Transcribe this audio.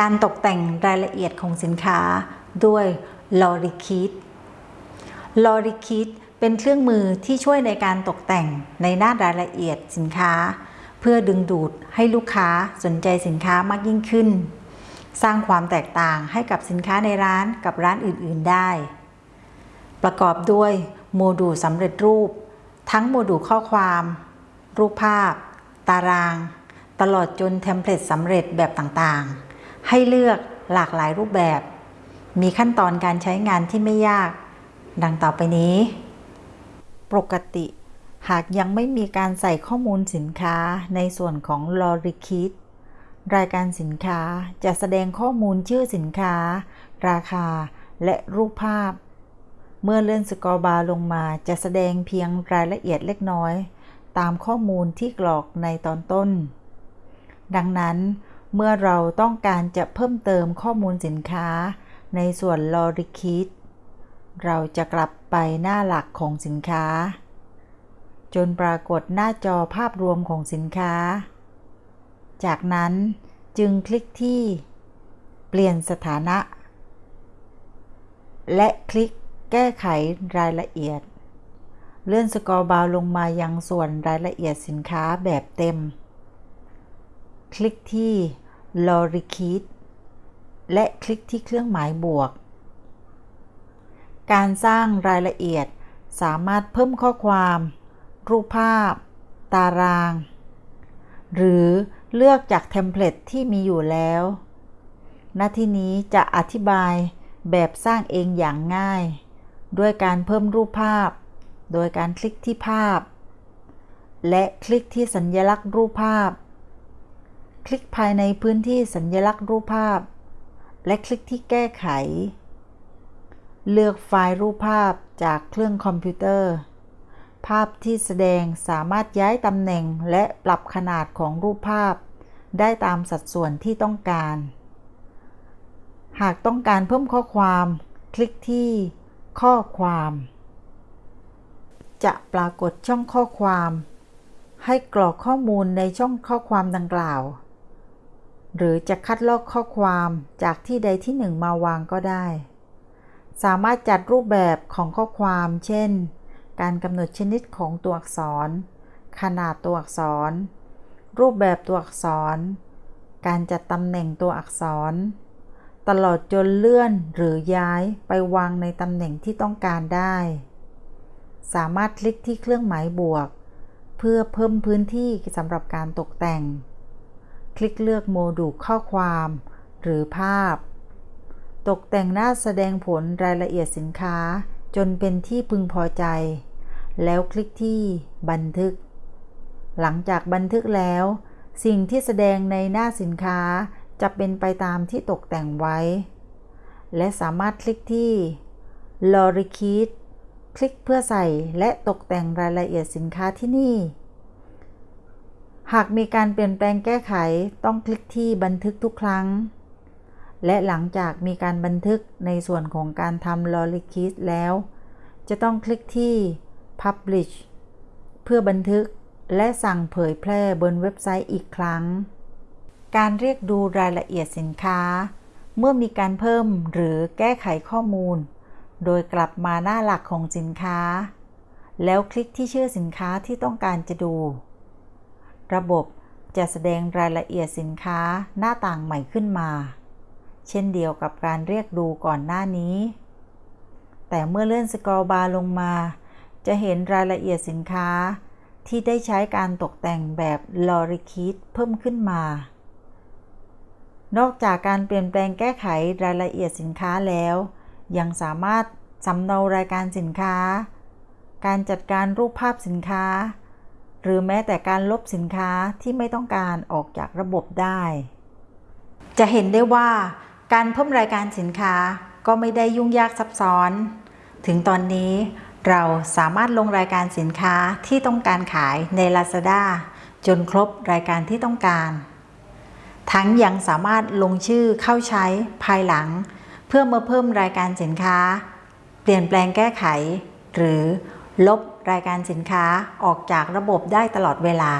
การตกแต่งรายละเอียดของสินค้าด้วยลอริคิดลอริคิดเป็นเครื่องมือที่ช่วยในการตกแต่งในหน้ารายละเอียดสินค้า เพื่อดึงดูดให้ลูกค้าสนใจสินค้ามากยิ่งขึ้น สร้างความแตกต่างให้กับสินค้าในร้านกับร้านอื่น ๆได้ ประกอบด้วยโมดูลสำเร็จรูป ทั้งโมดูลข้อความ รูปภาพ ตาราง ตลอดจน template สำเร็จแบบต่างๆ ให้เลือกหลากหลายรูปแบบ มีขั้นตอนการใช้งานที่ไม่ยาก ดังต่อไปนี้ ปกติ หากยังไม่มีการใส่ข้อมูลสินค้าในส่วนของ l o r i k i t รายการสินค้าจะแสดงข้อมูลชื่อสินค้า ราคา และรูปภาพ เมื่อเลื่อน scroll bar ลงมาจะแสดงเพียงรายละเอียดเล็กน้อย ตามข้อมูลที่กรอกในตอนต้น ดังนั้น เมื่อเราต้องการจะเพิ่มเติมข้อมูลสินค้าในส่วน l o r i k i t เราจะกลับไปหน้าหลักของสินค้า จนปรากฏหน้าจอภาพรวมของสินค้า จากนั้นจึงคลิกที่ เปลี่ยนสถานะ และคลิกแก้ไขรายละเอียด เลื่อน scroll bar ลงมายังส่วนรายละเอียดสินค้าแบบเต็ม คลิกที่ l o r i k i t และคลิกที่เครื่องหมายบวก การสร้างรายละเอียดสามารถเพิ่มข้อความ รูปภาพ ตาราง หรือเลือกจาก template ที่มีอยู่แล้ว หน้าที่นี้จะอธิบายแบบสร้างเองอย่างง่าย ด้วยการเพิ่มรูปภาพ โดยการคลิกที่ภาพ และคลิกที่สัญลักษณ์รูปภาพ คลิกภายในพื้นที่สัญลักษณ์รูปภาพ และคลิกที่แก้ไข เลือกไฟล์รูปภาพจากเครื่องคอมพิวเตอร์ ภาพที่แสดงสามารถย้ายตำแหน่งและปรับขนาดของรูปภาพ ได้ตามสัดส่วนที่ต้องการ หากต้องการเพิ่มข้อความ คลิกที่ข้อความ จะปรากฏช่องข้อความให้กรอกข้อมูลในช่องข้อความดังกล่าว หรือจะคัดลอกข้อความจากที่ใดที่หนึ่งมาวางก็ได้ สามารถจัดรูปแบบของข้อความ เช่น การกำหนดชนิดของตัวอักษร ขนาดตัวอักษร รูปแบบตัวอักษร การจัดตำแหน่งตัวอักษร ตลอดจนเลื่อนหรือย้ายไปวางในตำแหน่งที่ต้องการได้ สามารถคลิกที่เครื่องหมายบวก เพื่อเพิ่มพื้นที่สำหรับการตกแต่ง คลิกเลือกโมดูลข้อความ หรือภาพ ตกแต่งหน้าแสดงผลรายละเอียดสินค้าจนเป็นที่พึงพอใจ แล้วคลิกที่บันทึก หลังจากบันทึกแล้ว สิ่งที่แสดงในหน้าสินค้าจะเป็นไปตามที่ตกแต่งไว้ และสามารถคลิกที่ l o r i k i t คลิกเพื่อใส่และตกแต่งรายละเอียดสินค้าที่นี่ หากมีการเปลี่ยนแปลงแก้ไขต้องคลิกที่บันทึกทุกครั้ง และหลังจากมีการบันทึกในส่วนของการทำ l o r i k i s แล้ว จะต้องคลิกที่ Publish เพื่อบันทึกและสั่งเผยแพร่บนเว็บไซต์อีกครั้ง การเรียกดูรายละเอียดสินค้า เมื่อมีการเพิ่มหรือแก้ไขข้อมูล โดยกลับมาหน้าหลักของสินค้า แล้วคลิกที่ชื่อสินค้าที่ต้องการจะดู ระบบจะแสดงรายละเอียดสินค้าหน้าต่างใหม่ขึ้นมา เช่นเดียวกับการเรียกดูก่อนหน้านี้ แต่เมื่อเลื่อนสกอร์บาร์ลงมา จะเห็นรายละเอียดสินค้าที่ได้ใช้การตกแต่งแบบลอริคิดเพิ่มขึ้นมา นอกจากการเปลี่ยนแปลงแก้ไขรายละเอียดสินค้าแล้ว ยังสามารถสำเนารายการสินค้า การจัดการรูปภาพสินค้า หรือแม้แต่การลบสินค้าที่ไม่ต้องการออกจากระบบได้ จะเห็นได้ว่าการเพิ่มรายการสินค้าก็ไม่ได้ยุ่งยากซับซ้อน ถึงตอนนี้เราสามารถลงรายการสินค้าที่ต้องการขายใน Lazada จนครบรายการที่ต้องการ ทั้งยังสามารถลงชื่อเข้าใช้ภายหลัง เพื่อมาเพิ่มรายการสินค้า เปลี่ยนแปลงแก้ไข หรือ ลบรายการสินค้าออกจากระบบได้ตลอดเวลา